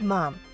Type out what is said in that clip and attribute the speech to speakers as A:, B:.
A: good mom.